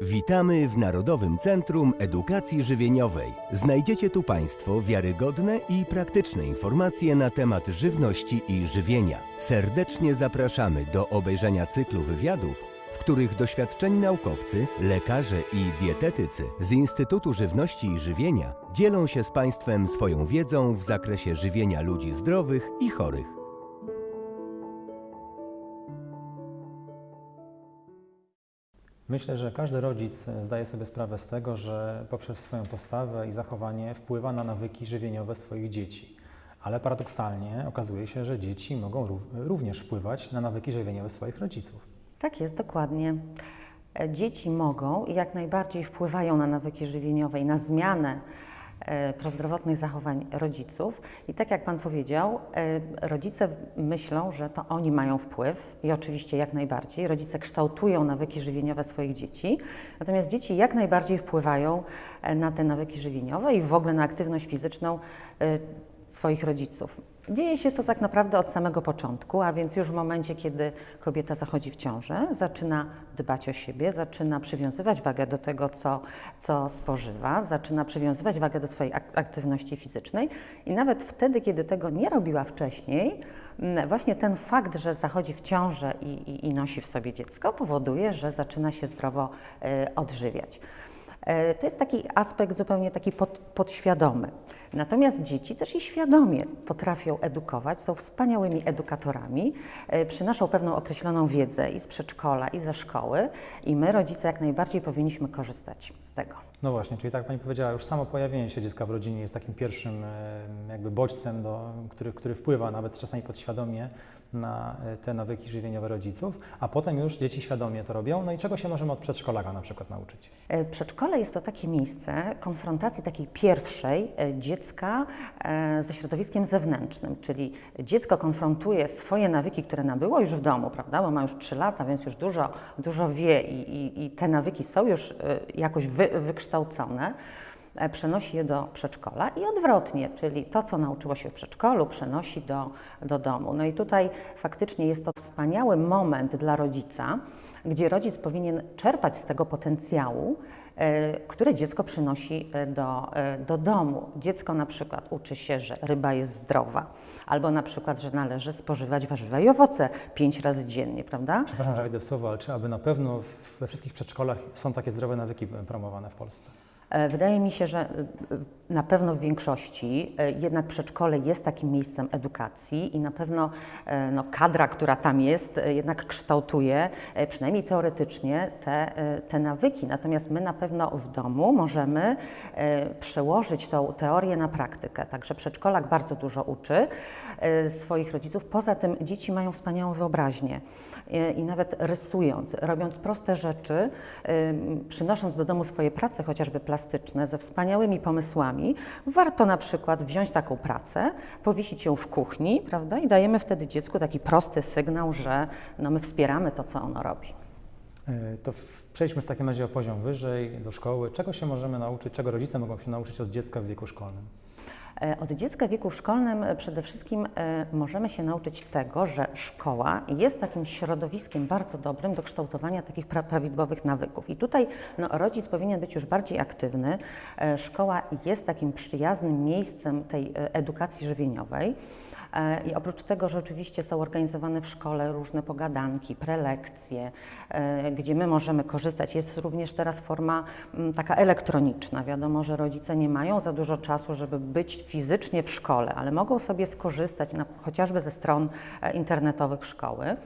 Witamy w Narodowym Centrum Edukacji Żywieniowej. Znajdziecie tu Państwo wiarygodne i praktyczne informacje na temat żywności i żywienia. Serdecznie zapraszamy do obejrzenia cyklu wywiadów, w których doświadczeni naukowcy, lekarze i dietetycy z Instytutu Żywności i Żywienia dzielą się z Państwem swoją wiedzą w zakresie żywienia ludzi zdrowych i chorych. Myślę, że każdy rodzic zdaje sobie sprawę z tego, że poprzez swoją postawę i zachowanie wpływa na nawyki żywieniowe swoich dzieci. Ale paradoksalnie okazuje się, że dzieci mogą rów- również wpływać na nawyki żywieniowe swoich rodziców. Tak jest, dokładnie. E, Dzieci mogą i jak najbardziej wpływają na nawyki żywieniowe i na zmianę e, prozdrowotnych zachowań rodziców. I tak jak Pan powiedział, e, rodzice myślą, że to oni mają wpływ i oczywiście jak najbardziej. Rodzice kształtują nawyki żywieniowe swoich dzieci, natomiast dzieci jak najbardziej wpływają e, na te nawyki żywieniowe i w ogóle na aktywność fizyczną e, swoich rodziców. Dzieje się to tak naprawdę od samego początku, a więc już w momencie, kiedy kobieta zachodzi w ciążę, zaczyna dbać o siebie, zaczyna przywiązywać wagę do tego, co, co spożywa, zaczyna przywiązywać wagę do swojej ak- aktywności fizycznej i nawet wtedy, kiedy tego nie robiła wcześniej, mm, właśnie ten fakt, że zachodzi w ciążę i, i, i nosi w sobie dziecko, powoduje, że zaczyna się zdrowo e, odżywiać. E, To jest taki aspekt zupełnie taki pod, podświadomy. Natomiast dzieci też i świadomie potrafią edukować, są wspaniałymi edukatorami, e, przynoszą pewną określoną wiedzę i z przedszkola, i ze szkoły, i my, rodzice, jak najbardziej powinniśmy korzystać z tego. No właśnie, czyli tak Pani powiedziała, już samo pojawienie się dziecka w rodzinie jest takim pierwszym e, jakby bodźcem, do, który, który wpływa nawet czasami podświadomie na e, te nawyki żywieniowe rodziców, a potem już dzieci świadomie to robią. No i czego się możemy od przedszkolaka na przykład nauczyć? E, Przedszkole jest to takie miejsce konfrontacji takiej pierwszej dziecka ze środowiskiem zewnętrznym, czyli dziecko konfrontuje swoje nawyki, które nabyło już w domu, prawda, bo ma już 3 lata, więc już dużo, dużo wie i, i, i te nawyki są już jakoś wy, wykształcone. E, Przenosi je do przedszkola i odwrotnie, czyli to, co nauczyło się w przedszkolu, przenosi do, do domu. No i tutaj faktycznie jest to wspaniały moment dla rodzica, gdzie rodzic powinien czerpać z tego potencjału, które dziecko przynosi e, do, e, do domu. Dziecko na przykład uczy się, że ryba jest zdrowa, albo na przykład, że należy spożywać warzywa i owoce pięć razy dziennie, prawda? Przepraszam, że słowo, ale czy aby na pewno we wszystkich przedszkolach są takie zdrowe nawyki promowane w Polsce? E, Wydaje mi się, że e, na pewno w większości e, jednak przedszkole jest takim miejscem edukacji i na pewno no, kadra, która tam jest, jednak kształtuje, przynajmniej teoretycznie, te, te nawyki. Natomiast my na pewno w domu możemy przełożyć tą teorię na praktykę. Także przedszkolak bardzo dużo uczy swoich rodziców. Poza tym dzieci mają wspaniałą wyobraźnię i nawet rysując, robiąc proste rzeczy, przynosząc do domu swoje prace, chociażby plastyczne, ze wspaniałymi pomysłami, warto na przykład wziąć taką pracę, powiesić ją w kuchni, prawda, i dajemy wtedy dziecku taki prosty sygnał, że no, my wspieramy to, co ono robi. E, To w, przejdźmy w takim razie o poziom wyżej, do szkoły. Czego się możemy nauczyć, czego rodzice mogą się nauczyć od dziecka w wieku szkolnym? E, Od dziecka w wieku szkolnym e, przede wszystkim e, możemy się nauczyć tego, że szkoła jest takim środowiskiem bardzo dobrym do kształtowania takich pra prawidłowych nawyków. I tutaj no, rodzic powinien być już bardziej aktywny. Szkoła jest takim przyjaznym miejscem tej edukacji żywieniowej. E, I oprócz tego, że oczywiście są organizowane w szkole różne pogadanki, prelekcje, e, gdzie my możemy korzystać, jest również teraz forma m, taka elektroniczna. Wiadomo, że rodzice nie mają za dużo czasu, żeby być fizycznie w szkole, ale mogą sobie skorzystać na, chociażby ze stron e, internetowych szkoły.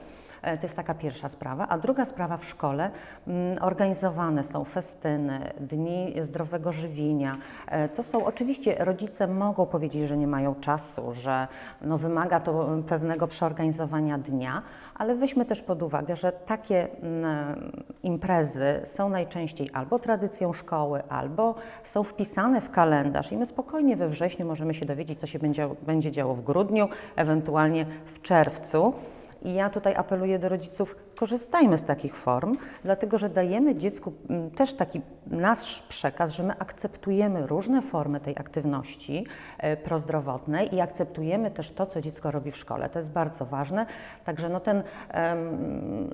E, To jest taka pierwsza sprawa. A druga sprawa w szkole, mm, organizowane są festyny, dni zdrowego żywienia. E, To są oczywiście, rodzice mogą powiedzieć, że nie mają czasu, że no, wymaga to mm, pewnego przeorganizowania dnia, ale weźmy też pod uwagę, że takie mm, imprezy są najczęściej albo tradycją szkoły, albo są wpisane w kalendarz i my spokojnie we wrześniu możemy się dowiedzieć, co się będzie, będzie działo w grudniu, ewentualnie w czerwcu. I ja tutaj apeluję do rodziców, korzystajmy z takich form, dlatego że dajemy dziecku mm, też taki nasz przekaz, że my akceptujemy różne formy tej aktywności e, prozdrowotnej i akceptujemy też to, co dziecko robi w szkole. To jest bardzo ważne. Także no ten,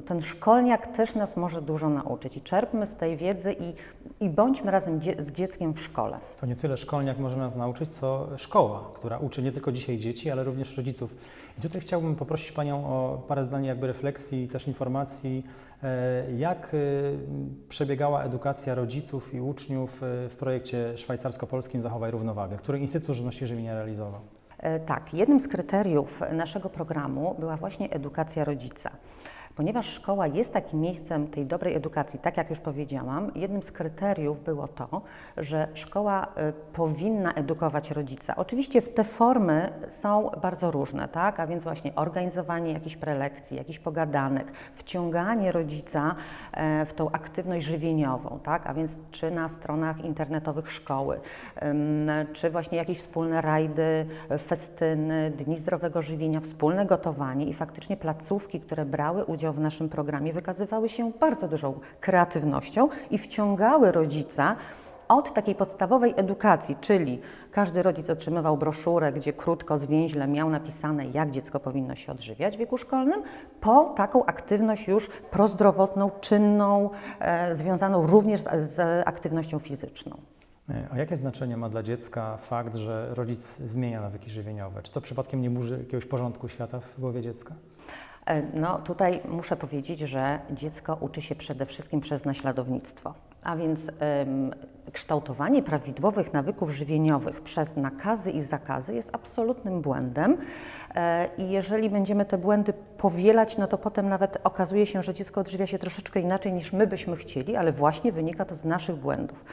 ten szkolniak też nas może dużo nauczyć i czerpmy z tej wiedzy i, i bądźmy razem dzie- z dzieckiem w szkole. To nie tyle szkolniak może nas nauczyć, co szkoła, która uczy nie tylko dzisiaj dzieci, ale również rodziców. I tutaj chciałbym poprosić Panią o parę zdań jakby refleksji też informacji, e, jak e, przebiegała edukacja rodziców i uczniów e, w projekcie szwajcarsko-polskim Zachowaj Równowagę, który Instytut Żywności Żywienia realizował. Tak, jednym z kryteriów naszego programu była właśnie edukacja rodzica. Ponieważ szkoła jest takim miejscem tej dobrej edukacji, tak jak już powiedziałam, jednym z kryteriów było to, że szkoła e, powinna edukować rodzica. Oczywiście te formy są bardzo różne, tak? a więc właśnie organizowanie jakichś prelekcji, jakichś pogadanek, wciąganie rodzica e, w tą aktywność żywieniową, tak? a więc czy na stronach internetowych szkoły, czy właśnie jakieś wspólne rajdy, festyny, dni zdrowego żywienia, wspólne gotowanie i faktycznie placówki, które brały udział w naszym programie, wykazywały się bardzo dużą kreatywnością i wciągały rodzica od takiej podstawowej edukacji, czyli każdy rodzic otrzymywał broszurę, gdzie krótko, zwięźle miał napisane, jak dziecko powinno się odżywiać w wieku szkolnym, po taką aktywność już prozdrowotną, czynną, e, związaną również z, z aktywnością fizyczną. E, A jakie znaczenie ma dla dziecka fakt, że rodzic zmienia nawyki żywieniowe? Czy to przypadkiem nie burzy jakiegoś porządku świata w głowie dziecka? E, No tutaj muszę powiedzieć, że dziecko uczy się przede wszystkim przez naśladownictwo. A więc em, kształtowanie prawidłowych nawyków żywieniowych przez nakazy i zakazy jest absolutnym błędem. E, I jeżeli będziemy te błędy powielać, no to potem nawet okazuje się, że dziecko odżywia się troszeczkę inaczej niż my byśmy chcieli, ale właśnie wynika to z naszych błędów.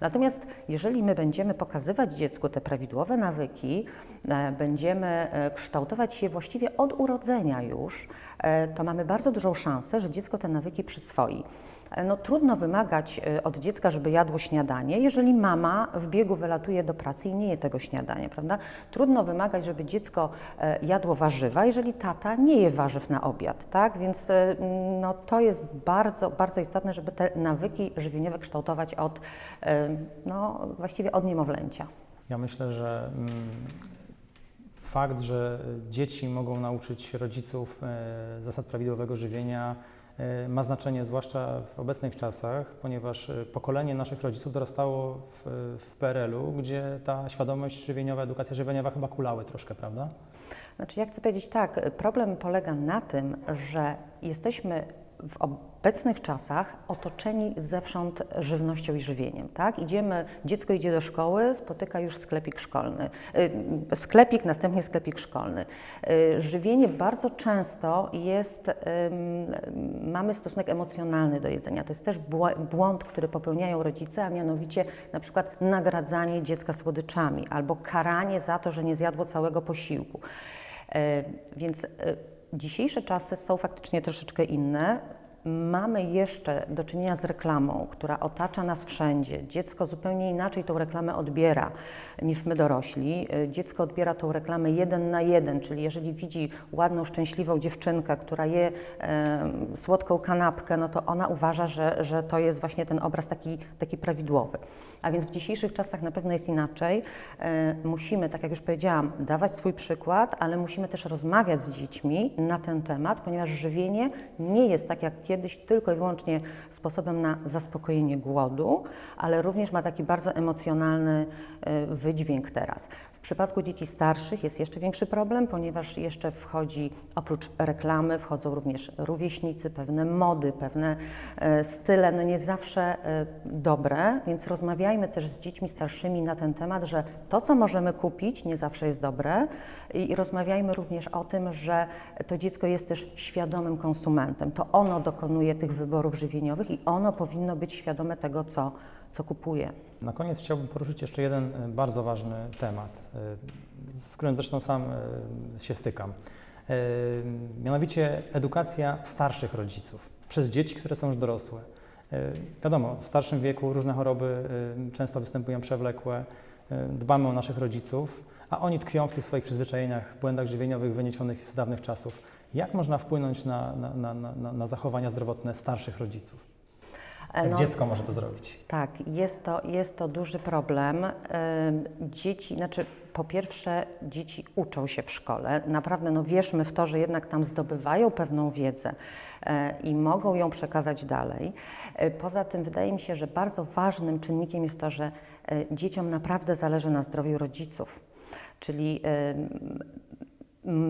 Natomiast jeżeli my będziemy pokazywać dziecku te prawidłowe nawyki, e, będziemy e, kształtować je właściwie od urodzenia już, e, to mamy bardzo dużą szansę, że dziecko te nawyki przyswoi. No, trudno wymagać od dziecka, żeby jadło śniadanie, jeżeli mama w biegu wylatuje do pracy i nie je tego śniadania, prawda? Trudno wymagać, żeby dziecko jadło warzywa, jeżeli tata nie je warzyw na obiad, tak? Więc no, to jest bardzo, bardzo istotne, żeby te nawyki żywieniowe kształtować od, no, właściwie od niemowlęcia. Ja myślę, że mm, fakt, że dzieci mogą nauczyć rodziców e, zasad prawidłowego żywienia e, ma znaczenie zwłaszcza w obecnych czasach, ponieważ e, pokolenie naszych rodziców dorastało w, w PRL-u, gdzie ta świadomość żywieniowa, edukacja żywieniowa chyba kulały troszkę, prawda? Znaczy, ja chcę powiedzieć tak, problem polega na tym, że jesteśmy w obecnych czasach otoczeni zewsząd żywnością i żywieniem, tak? Idziemy, dziecko idzie do szkoły, spotyka już sklepik szkolny, y, sklepik, następnie sklepik szkolny. Y, Żywienie bardzo często jest, mamy stosunek emocjonalny do jedzenia. To jest też błąd, który popełniają rodzice, a mianowicie na przykład nagradzanie dziecka słodyczami albo karanie za to, że nie zjadło całego posiłku. E, Więc dzisiejsze czasy są faktycznie troszeczkę inne. Mamy jeszcze do czynienia z reklamą, która otacza nas wszędzie. Dziecko zupełnie inaczej tą reklamę odbiera niż my dorośli. Dziecko odbiera tą reklamę jeden na jeden, czyli jeżeli widzi ładną, szczęśliwą dziewczynkę, która je e, słodką kanapkę, no to ona uważa, że, że to jest właśnie ten obraz taki, taki prawidłowy. A więc w dzisiejszych czasach na pewno jest inaczej. E, musimy, tak jak już powiedziałam, dawać swój przykład, ale musimy też rozmawiać z dziećmi na ten temat, ponieważ żywienie nie jest tak jak kiedyś tylko i wyłącznie sposobem na zaspokojenie głodu, ale również ma taki bardzo emocjonalny e, wydźwięk teraz. W przypadku dzieci starszych jest jeszcze większy problem, ponieważ jeszcze wchodzi, oprócz reklamy, wchodzą również rówieśnicy, pewne mody, pewne e, style, no nie zawsze e, dobre, więc rozmawiajmy też z dziećmi starszymi na ten temat, że to, co możemy kupić, nie zawsze jest dobre i, rozmawiajmy również o tym, że to dziecko jest też świadomym konsumentem. To ono dokonuje tych wyborów żywieniowych i ono powinno być świadome tego, co, co kupuje. Na koniec chciałbym poruszyć jeszcze jeden e, bardzo ważny temat, e, z którym zresztą sam e, się stykam. Mianowicie edukacja starszych rodziców przez dzieci, które są już dorosłe. Wiadomo, w starszym wieku różne choroby często występują przewlekłe. Dbamy o naszych rodziców, a oni tkwią w tych swoich przyzwyczajeniach, błędach żywieniowych wyniesionych z dawnych czasów. Jak można wpłynąć na, na, na, na, zachowania zdrowotne starszych rodziców? Jak no, dziecko może to zrobić? Tak, jest to, jest to duży problem. Dzieci, znaczy po pierwsze dzieci uczą się w szkole. Naprawdę no wierzmy w to, że jednak tam zdobywają pewną wiedzę e, i mogą ją przekazać dalej. E, Poza tym wydaje mi się, że bardzo ważnym czynnikiem jest to, że e, dzieciom naprawdę zależy na zdrowiu rodziców. Czyli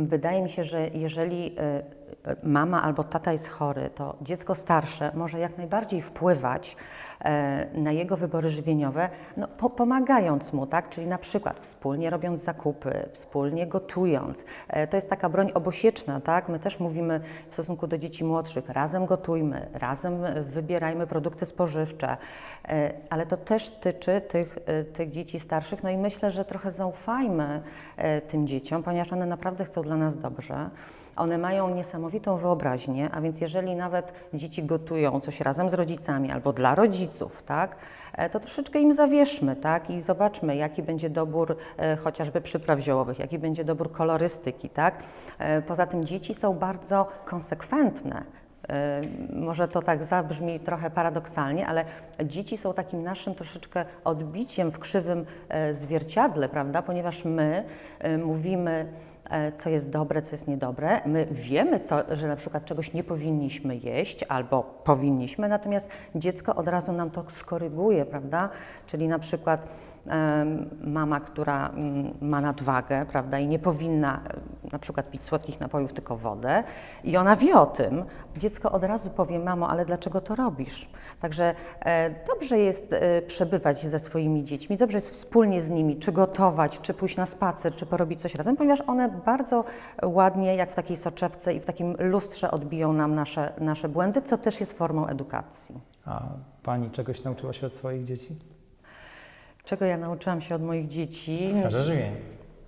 Wydaje mi się, że jeżeli y, mama albo tata jest chory, to dziecko starsze może jak najbardziej wpływać e, na jego wybory żywieniowe, no, po, pomagając mu, tak? czyli na przykład wspólnie robiąc zakupy, wspólnie gotując. E, To jest taka broń obosieczna, tak? My też mówimy w stosunku do dzieci młodszych, razem gotujmy, razem wybierajmy produkty spożywcze, E, ale to też tyczy tych, tych dzieci starszych, no i myślę, że trochę zaufajmy tym dzieciom, ponieważ one naprawdę chcą dla nas dobrze. One mają niesamowitą wyobraźnię, a więc jeżeli nawet dzieci gotują coś razem z rodzicami albo dla rodziców, tak, e, to troszeczkę im zawierzmy, tak, i zobaczmy, jaki będzie dobór e, chociażby przypraw ziołowych, jaki będzie dobór kolorystyki, tak. E, Poza tym dzieci są bardzo konsekwentne. Może to tak zabrzmi trochę paradoksalnie, ale dzieci są takim naszym troszeczkę odbiciem w krzywym zwierciadle, prawda? Ponieważ my mówimy, co jest dobre, co jest niedobre. My wiemy, co, że na przykład czegoś nie powinniśmy jeść albo powinniśmy, natomiast dziecko od razu nam to skoryguje, prawda? Czyli na przykład mama, która mm, ma nadwagę, prawda, i nie powinna e, na przykład pić słodkich napojów, tylko wodę, i ona wie o tym, dziecko od razu powie, mamo, ale dlaczego to robisz? Także e, dobrze jest e, przebywać ze swoimi dziećmi, dobrze jest wspólnie z nimi, czy gotować, czy pójść na spacer, czy porobić coś razem, ponieważ one bardzo ładnie, jak w takiej soczewce i w takim lustrze odbiją nam nasze, nasze błędy, co też jest formą edukacji. A Pani czegoś nauczyła się od swoich dzieci? Czego ja nauczyłam się od moich dzieci? Sferze żywienia.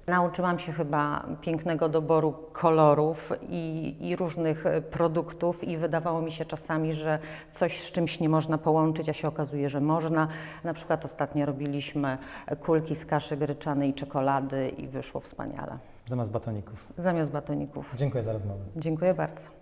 Nauczyłam się chyba pięknego doboru kolorów i, i różnych e, produktów i wydawało mi się czasami, że coś z czymś nie można połączyć, a się okazuje, że można. Na przykład ostatnio robiliśmy kulki z kaszy gryczanej i czekolady i wyszło wspaniale. Zamiast batoników. Zamiast batoników. Dziękuję za rozmowę. Dziękuję bardzo.